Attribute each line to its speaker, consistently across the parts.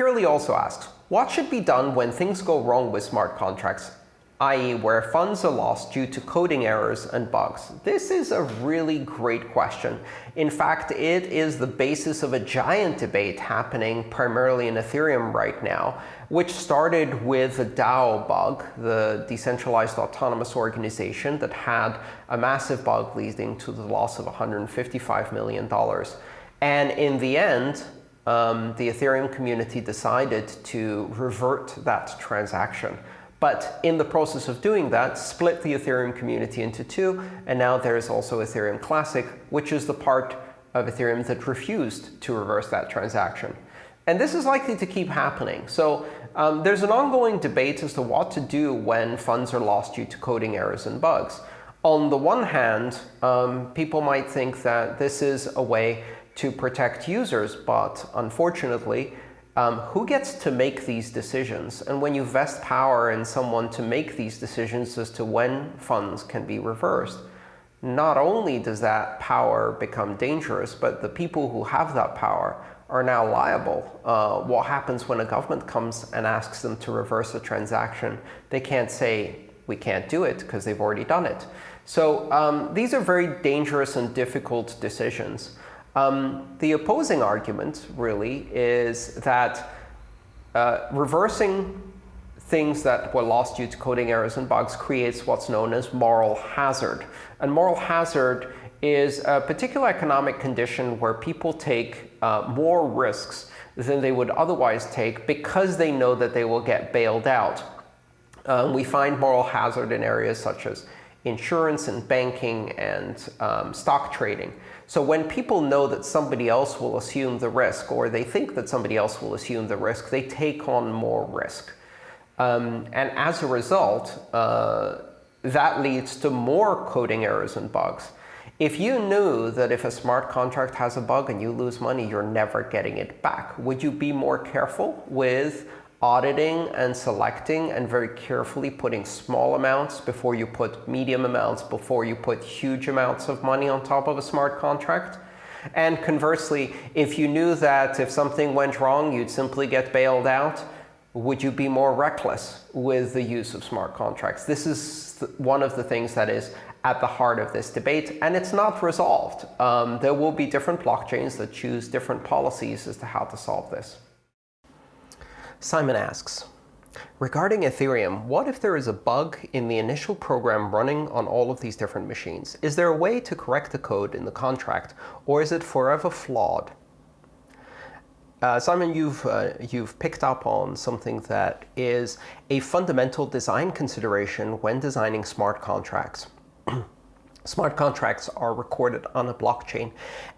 Speaker 1: Kirli also asks, what should be done when things go wrong with smart contracts i.e. where funds are lost due to coding errors and bugs? This is a really great question. In fact, it is the basis of a giant debate happening primarily in Ethereum right now, which started with the DAO bug, the decentralized autonomous organization that had a massive bug leading to the loss of $155 million. And in the end, um, the Ethereum community decided to revert that transaction. But in the process of doing that, split the Ethereum community into two. And now there's also Ethereum Classic, which is the part of Ethereum that refused to reverse that transaction. And this is likely to keep happening. So um, there's an ongoing debate as to what to do when funds are lost due to coding errors and bugs. On the one hand, um, people might think that this is a way to protect users. But unfortunately, um, who gets to make these decisions? And when you vest power in someone to make these decisions as to when funds can be reversed, not only does that power become dangerous, but the people who have that power are now liable. Uh, what happens when a government comes and asks them to reverse a transaction? They can't say, we can't do it, because they've already done it. So um, these are very dangerous and difficult decisions. Um, the opposing argument, really, is that uh, reversing things that were lost due to coding errors and bugs creates what's known as moral hazard. And moral hazard is a particular economic condition where people take uh, more risks than they would otherwise take because they know that they will get bailed out. Um, we find moral hazard in areas such as insurance and banking and um, stock trading. So when people know that somebody else will assume the risk, or they think that somebody else will assume the risk, they take on more risk. Um, and as a result, uh, that leads to more coding errors and bugs. If you knew that if a smart contract has a bug and you lose money, you're never getting it back, would you be more careful with auditing and selecting and very carefully putting small amounts before you put medium amounts, before you put huge amounts of money on top of a smart contract. And conversely, if you knew that if something went wrong, you'd simply get bailed out, would you be more reckless with the use of smart contracts? This is one of the things that is at the heart of this debate, and it's not resolved. Um, there will be different blockchains that choose different policies as to how to solve this. Simon asks, Regarding Ethereum, what if there is a bug in the initial program running on all of these different machines? Is there a way to correct the code in the contract, or is it forever flawed? Uh, Simon, you've, uh, you've picked up on something that is a fundamental design consideration when designing smart contracts. Smart contracts are recorded on a blockchain,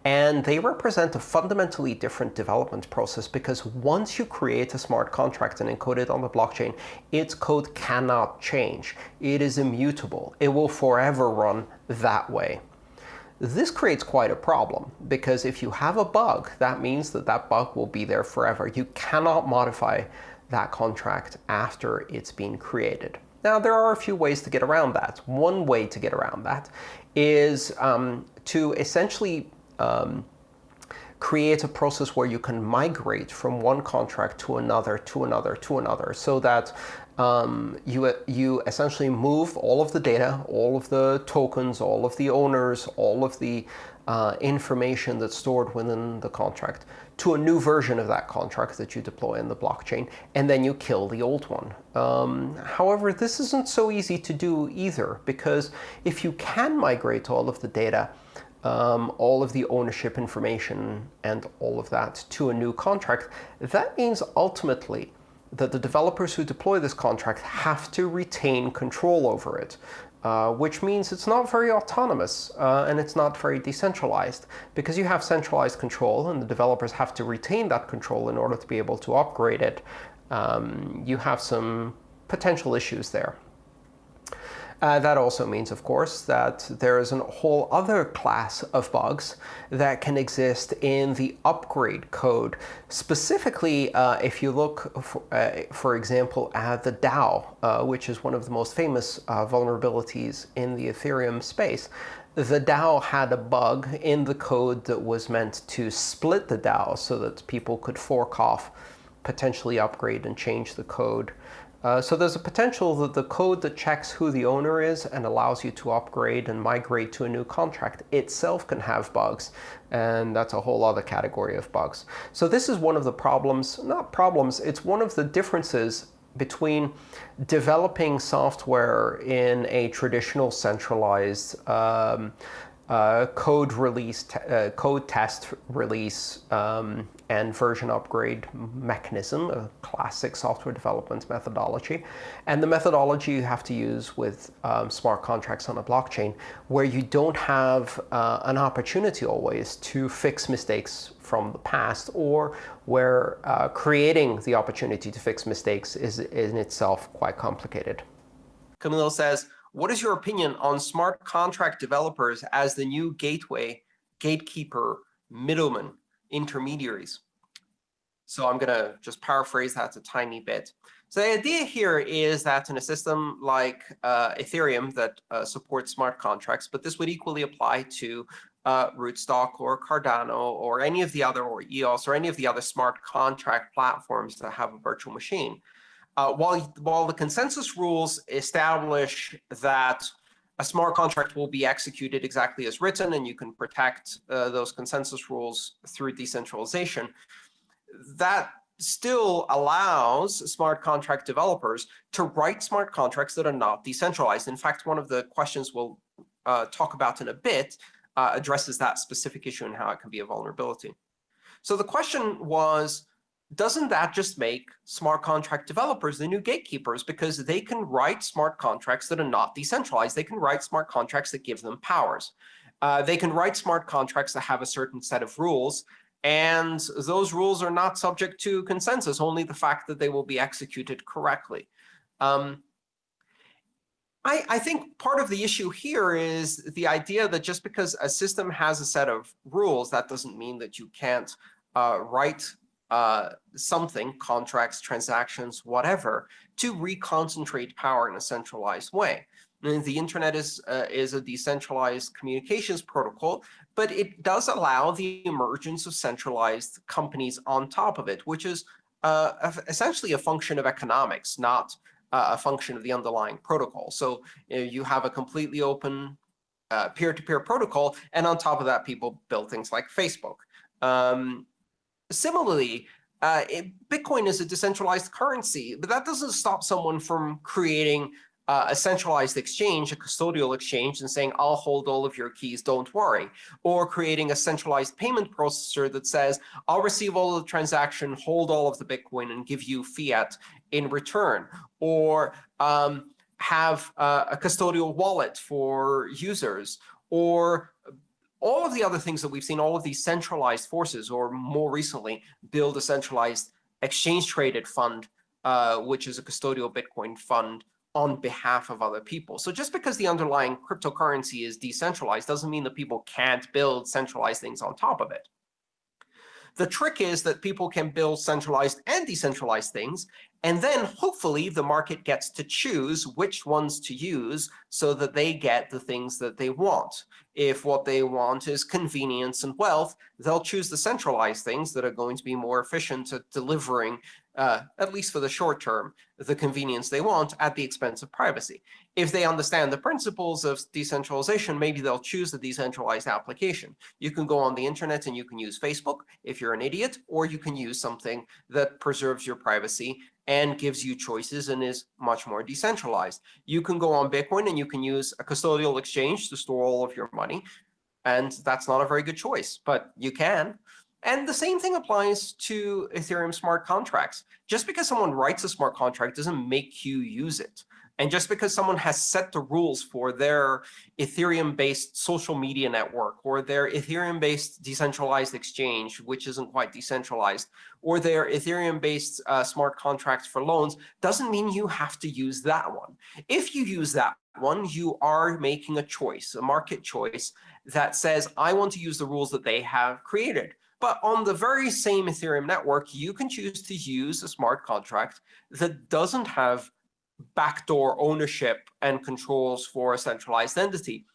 Speaker 1: and they represent a fundamentally different development process because once you create a smart contract and encode it on the blockchain, its code cannot change. It is immutable. It will forever run that way. This creates quite a problem, because if you have a bug, that means that that bug will be there forever. You cannot modify that contract after it's been created. Now, there are a few ways to get around that. One way to get around that is um, to essentially um, create a process where you can migrate from one contract to another, to another, to another, so that um, you, you essentially move all of the data, all of the tokens, all of the owners, all of the uh, information that's stored within the contract to a new version of that contract that you deploy in the blockchain, and then you kill the old one. Um, however, this isn't so easy to do either, because if you can migrate all of the data, um, all of the ownership information and all of that to a new contract, that means ultimately that the developers who deploy this contract have to retain control over it. Uh, which means it's not very autonomous uh, and it's not very decentralized. Because you have centralized control and the developers have to retain that control in order to be able to upgrade it, um, you have some potential issues there. Uh, that also means, of course, that there is a whole other class of bugs that can exist in the upgrade code. Specifically, uh, if you look, for, uh, for, example, at the DAO, uh, which is one of the most famous uh, vulnerabilities in the Ethereum space, the DAO had a bug in the code that was meant to split the DAO so that people could fork off potentially upgrade and change the code. Uh, so there's a potential that the code that checks who the owner is and allows you to upgrade and migrate to a new contract itself can have bugs. And that's a whole other category of bugs. So this is one of the problems, not problems, it's one of the differences between developing software in a traditional centralized um, uh, code release, uh, code test release, um, and version upgrade mechanism, a classic software development methodology, and the methodology you have to use with um, smart contracts on a blockchain, where you don't have uh, an opportunity always to fix mistakes from the past, or where uh, creating the opportunity to fix mistakes is in itself quite complicated.
Speaker 2: Camilo says, what is your opinion on smart contract developers as the new gateway, gatekeeper, middleman, intermediaries? So I'm going to just paraphrase that a tiny bit. So the idea here is that in a system like uh, Ethereum that uh, supports smart contracts, but this would equally apply to uh, Rootstock or Cardano or any of the other, or EOS, or any of the other smart contract platforms that have a virtual machine. Uh, while, while the consensus rules establish that a smart contract will be executed exactly as written, and you can protect uh, those consensus rules through decentralization, that still allows smart contract developers to write smart contracts that are not decentralized. In fact, one of the questions we'll uh, talk about in a bit uh, addresses that specific issue and how it can be a vulnerability. So the question was, doesn't that just make smart contract developers the new gatekeepers because they can write smart contracts that are not decentralized. They can write smart contracts that give them powers. Uh, they can write smart contracts that have a certain set of rules. And those rules are not subject to consensus, only the fact that they will be executed correctly. Um, I, I, think part of the issue here is the idea that just because a system has a set of rules, that doesn't mean that you can't uh, write uh, something, contracts, transactions, whatever, to reconcentrate power in a centralized way. And the internet is, uh, is a decentralized communications protocol, but it does allow the emergence of centralized companies on top of it, which is uh, essentially a function of economics, not uh, a function of the underlying protocol. So you, know, you have a completely open uh, peer-to-peer -peer protocol, and on top of that, people build things like Facebook. Um, Similarly, uh, it, Bitcoin is a decentralized currency, but that doesn't stop someone from creating uh, a centralized exchange, a custodial exchange, and saying, I'll hold all of your keys, don't worry. Or creating a centralized payment processor that says, I'll receive all of the transaction, hold all of the Bitcoin, and give you fiat in return. Or um, have uh, a custodial wallet for users. Or all of the other things that we've seen, all of these centralized forces, or more recently, build a centralized exchange-traded fund, uh, which is a custodial Bitcoin fund on behalf of other people. So just because the underlying cryptocurrency is decentralized doesn't mean that people can't build centralized things on top of it. The trick is that people can build centralized and decentralized things, and then hopefully the market gets to choose which ones to use so that they get the things that they want. If what they want is convenience and wealth, they'll choose the centralized things that are going to be more efficient at delivering uh, at least for the short term, the convenience they want at the expense of privacy. If they understand the principles of decentralization, maybe they'll choose the decentralized application. You can go on the internet and you can use Facebook if you're an idiot, or you can use something that preserves your privacy and gives you choices and is much more decentralized. You can go on Bitcoin and you can use a custodial exchange to store all of your money. And that's not a very good choice, but you can. And the same thing applies to Ethereum smart contracts. Just because someone writes a smart contract doesn't make you use it. And just because someone has set the rules for their Ethereum-based social media network, or their Ethereum-based decentralized exchange, which isn't quite decentralized, or their Ethereum-based uh, smart contracts for loans, doesn't mean you have to use that one. If you use that one, you are making a choice, a market choice, that says, I want to use the rules that they have created. But on the very same Ethereum network, you can choose to use a smart contract that doesn't have backdoor ownership and controls for a centralized entity.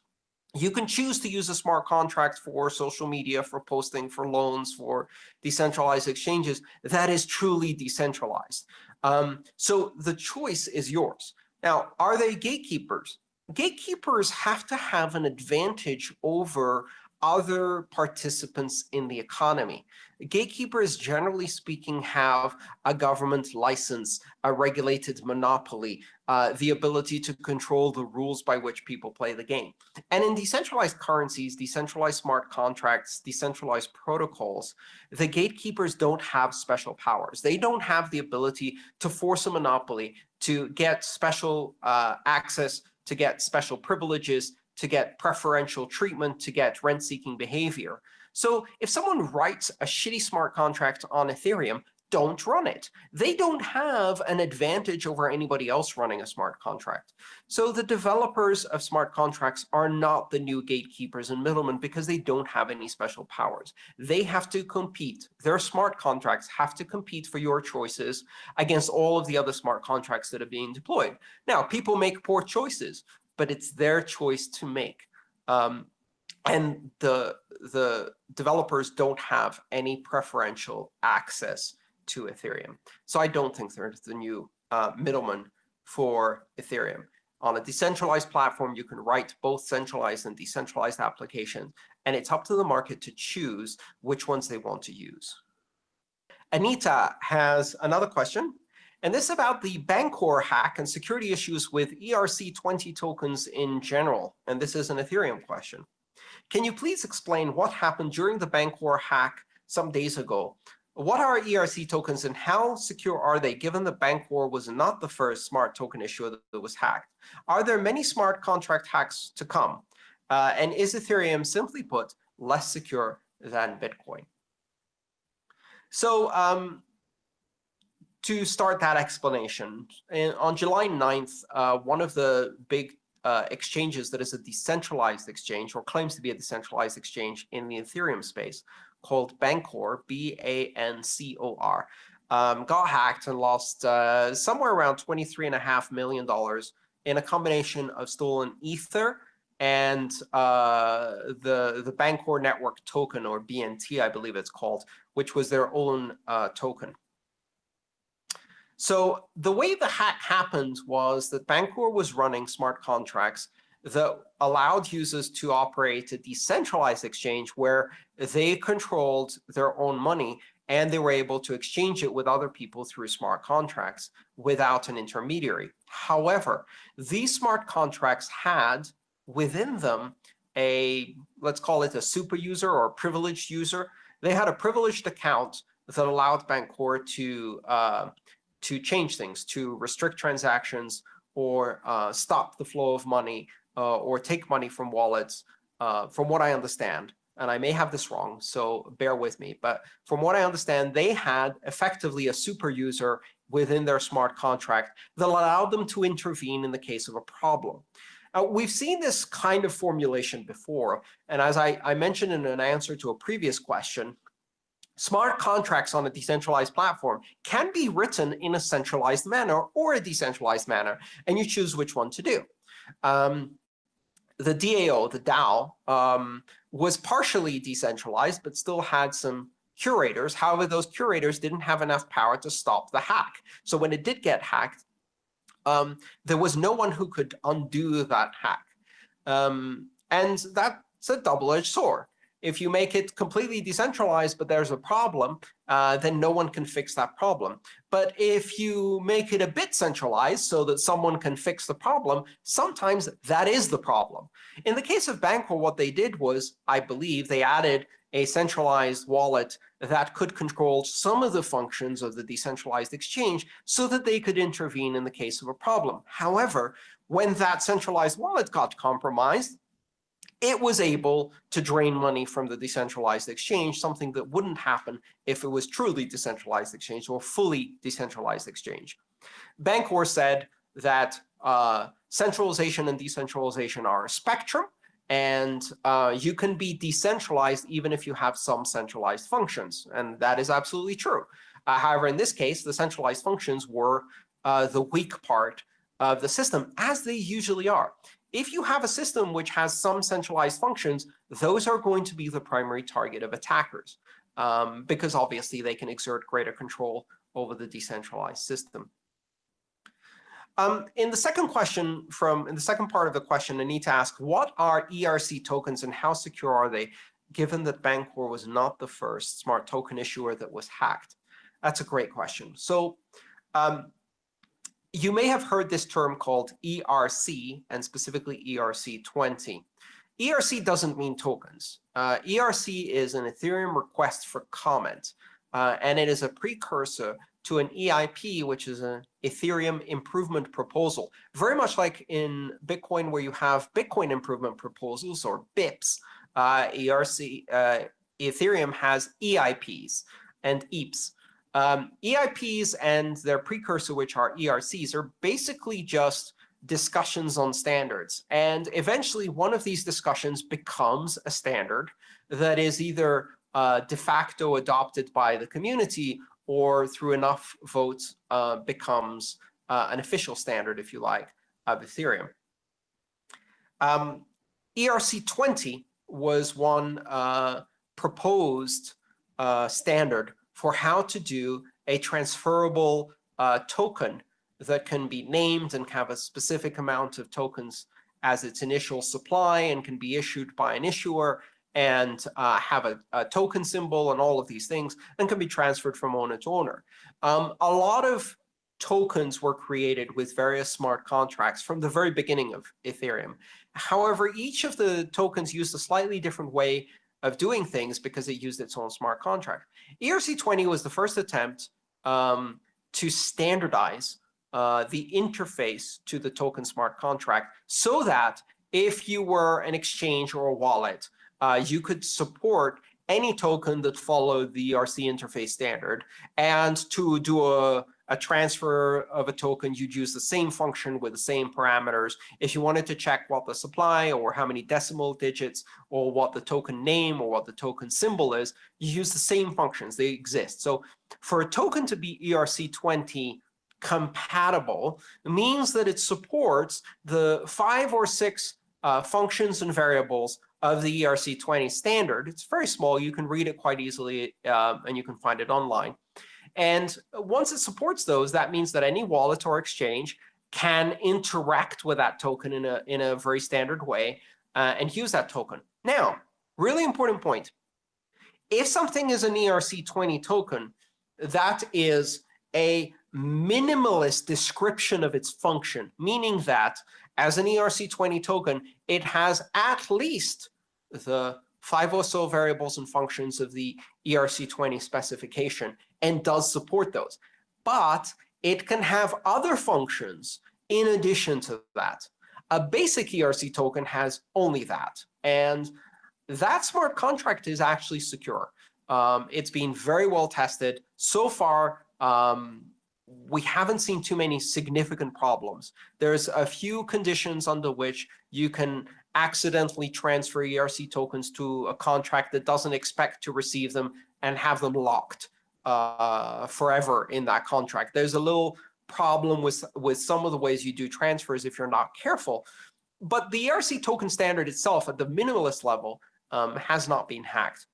Speaker 2: You can choose to use a smart contract for social media, for posting, for loans, for decentralized exchanges. That is truly decentralized. Um, so the choice is yours. Now, are they gatekeepers? Gatekeepers have to have an advantage over other participants in the economy. Gatekeepers, generally speaking, have a government license, a regulated monopoly, uh, the ability to control the rules by which people play the game. And in decentralized currencies, decentralized smart contracts, decentralized protocols, the gatekeepers don't have special powers. They don't have the ability to force a monopoly, to get special uh, access, to get special privileges, to get preferential treatment, to get rent-seeking behavior. So if someone writes a shitty smart contract on Ethereum, don't run it. They don't have an advantage over anybody else running a smart contract. So the developers of smart contracts are not the new gatekeepers and middlemen because they don't have any special powers. They have to compete. Their smart contracts have to compete for your choices against all of the other smart contracts that are being deployed. Now, people make poor choices but it's their choice to make. Um, and the, the developers don't have any preferential access to Ethereum. So I don't think there's the new uh, middleman for Ethereum. On a decentralized platform, you can write both centralized and decentralized applications, and it's up to the market to choose which ones they want to use. Anita has another question. And this is about the Bancor hack and security issues with ERC20 tokens in general. And this is an Ethereum question. Can you please explain what happened during the Bancor hack some days ago? What are ERC tokens and how secure are they, given that Bancor was not the first smart token issuer that was hacked? Are there many smart contract hacks to come? Uh, and is Ethereum, simply put, less secure than Bitcoin? So um, to start that explanation, in, on July 9th, uh, one of the big uh, exchanges that is a decentralized exchange or claims to be a decentralized exchange in the Ethereum space called Bancor, B-A-N-C-O-R, um, got hacked and lost uh, somewhere around $23.5 million in a combination of stolen Ether and uh, the, the Bancor Network token, or BNT, I believe it's called, which was their own uh, token. So the way the hack happened was that Bancor was running smart contracts that allowed users to operate a decentralized exchange where they controlled their own money and they were able to exchange it with other people through smart contracts without an intermediary. However, these smart contracts had within them a, let's call it a super user or a privileged user. They had a privileged account that allowed Bancor to uh, to change things, to restrict transactions or uh, stop the flow of money uh, or take money from wallets, uh, from what I understand. And I may have this wrong, so bear with me. But from what I understand, they had effectively a super user within their smart contract that allowed them to intervene in the case of a problem. Uh, we've seen this kind of formulation before. And as I, I mentioned in an answer to a previous question, smart contracts on a decentralized platform can be written in a centralized manner or a decentralized manner, and you choose which one to do. Um, the DAO, the DAO, um, was partially decentralized, but still had some curators. However, those curators didn't have enough power to stop the hack. So when it did get hacked, um, there was no one who could undo that hack. Um, and that's a double-edged sword. If you make it completely decentralized, but there's a problem, uh, then no one can fix that problem. But if you make it a bit centralized so that someone can fix the problem, sometimes that is the problem. In the case of Bancor, what they did was, I believe, they added a centralized wallet that could control some of the functions of the decentralized exchange so that they could intervene in the case of a problem. However, when that centralized wallet got compromised, it was able to drain money from the decentralized exchange, something that wouldn't happen if it was truly decentralized exchange or fully decentralized exchange. Bancor said that uh, centralization and decentralization are a spectrum, and uh, you can be decentralized even if you have some centralized functions. And that is absolutely true. Uh, however, in this case, the centralized functions were uh, the weak part of the system, as they usually are. If you have a system which has some centralized functions, those are going to be the primary target of attackers, um, because obviously they can exert greater control over the decentralized system. Um, in the second question from in the second part of the question, Anita ask, what are ERC tokens and how secure are they, given that Bancor was not the first smart token issuer that was hacked? That's a great question. So um, you may have heard this term called ERC, and specifically ERC20. ERC doesn't mean tokens. Uh, ERC is an Ethereum request for comment, uh, and it is a precursor to an EIP, which is an Ethereum improvement proposal. Very much like in Bitcoin, where you have Bitcoin improvement proposals, or BIPs, uh, ERC, uh, Ethereum has EIPs and EIPs. Um, EIPs and their precursor, which are ERCs, are basically just discussions on standards. And eventually, one of these discussions becomes a standard that is either uh, de facto adopted by the community or through enough votes uh, becomes uh, an official standard, if you like, of Ethereum. Um, ERC20 was one uh, proposed uh, standard for how to do a transferable uh, token that can be named and have a specific amount of tokens as its initial supply and can be issued by an issuer and uh, have a, a, token symbol and all of these things and can be transferred from owner to owner. Um, a lot of tokens were created with various smart contracts from the very beginning of Ethereum. However, each of the tokens used a slightly different way of doing things because it used its own smart contract. ERC20 was the first attempt um, to standardize uh, the interface to the token smart contract so that if you were an exchange or a wallet, uh, you could support any token that followed the ERC interface standard. And to do a a transfer of a token, you'd use the same function with the same parameters. If you wanted to check what the supply or how many decimal digits or what the token name or what the token symbol is, you use the same functions. They exist. So for a token to be ERC20 compatible means that it supports the five or six uh, functions and variables of the ERC20 standard. It's very small. You can read it quite easily, uh, and you can find it online. And once it supports those, that means that any wallet or exchange can interact with that token in a, in a very standard way uh, and use that token. Now, really important point. If something is an ERC20 token, that is a minimalist description of its function, meaning that as an ERC20 token, it has at least the five or so variables and functions of the ERC20 specification and does support those. But it can have other functions in addition to that. A basic ERC token has only that. And that smart contract is actually secure. Um, it's been very well tested. So far, um, we haven't seen too many significant problems. There's a few conditions under which you can accidentally transfer ERC tokens to a contract that doesn't expect to receive them and have them locked uh, forever in that contract. There's a little problem with, with some of the ways you do transfers if you're not careful. But the ERC token standard itself at the minimalist level um, has not been hacked.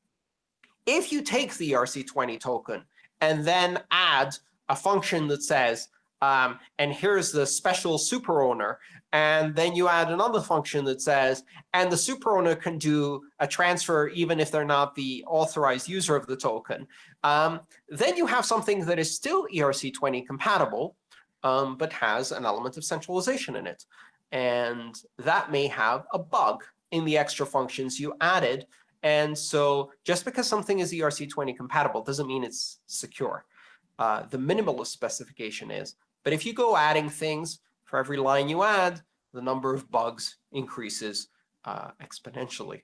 Speaker 2: If you take the ERC20 token and then add a function that says, um, and here's the special super owner. And then you add another function that says, and the super owner can do a transfer even if they're not the authorized user of the token. Um, then you have something that is still ERC20 compatible, um, but has an element of centralization in it. And that may have a bug in the extra functions you added. And so just because something is ERC20 compatible doesn't mean it's secure. Uh, the minimalist specification is but if you go adding things, for every line you add, the number of bugs increases uh, exponentially.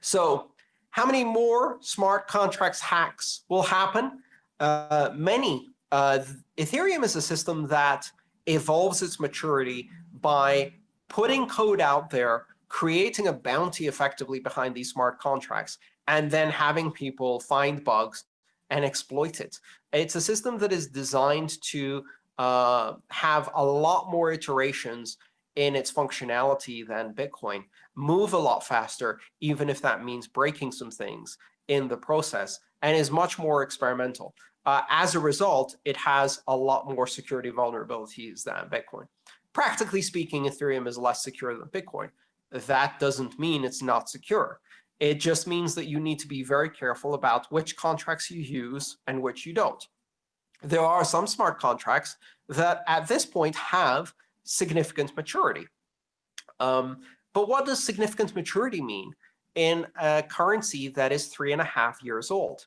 Speaker 2: So how many more smart contracts hacks will happen? Uh, many. Uh, Ethereum is a system that evolves its maturity by putting code out there, creating a bounty effectively behind these smart contracts, and then having people find bugs and exploit it. It's a system that is designed to uh, have a lot more iterations in its functionality than Bitcoin, move a lot faster, even if that means breaking some things in the process, and is much more experimental. Uh, as a result, it has a lot more security vulnerabilities than Bitcoin. Practically speaking, Ethereum is less secure than Bitcoin. That doesn't mean it's not secure. It just means that you need to be very careful about which contracts you use and which you don't. There are some smart contracts that at this point have significant maturity. Um, but what does significant maturity mean in a currency that is three and a half years old?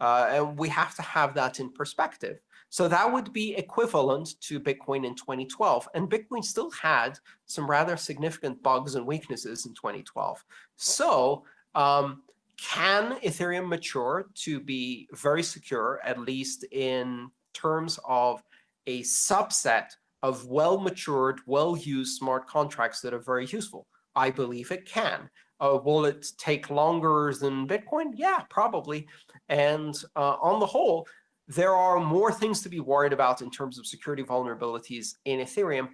Speaker 2: Uh, and we have to have that in perspective. So that would be equivalent to Bitcoin in 2012. And Bitcoin still had some rather significant bugs and weaknesses in 2012. So um, can Ethereum mature to be very secure, at least in terms of a subset of well-matured, well-used smart contracts that are very useful? I believe it can. Uh, will it take longer than Bitcoin? Yeah, probably. And uh, on the whole, there are more things to be worried about in terms of security vulnerabilities in Ethereum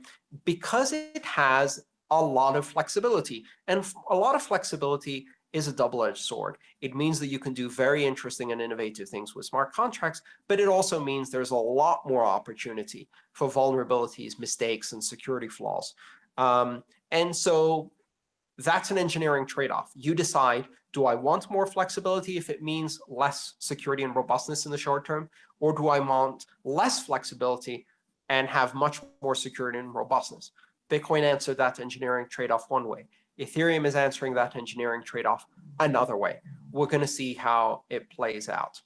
Speaker 2: because it has a lot of flexibility. And a lot of flexibility is a double-edged sword. It means that you can do very interesting and innovative things with smart contracts, but it also means there's a lot more opportunity for vulnerabilities, mistakes, and security flaws. Um, and so that's an engineering trade-off. You decide, do I want more flexibility if it means less security and robustness in the short term? Or do I want less flexibility and have much more security and robustness? Bitcoin answered that engineering trade-off one way. Ethereum is answering that engineering trade-off another way. We're going to see how it plays out.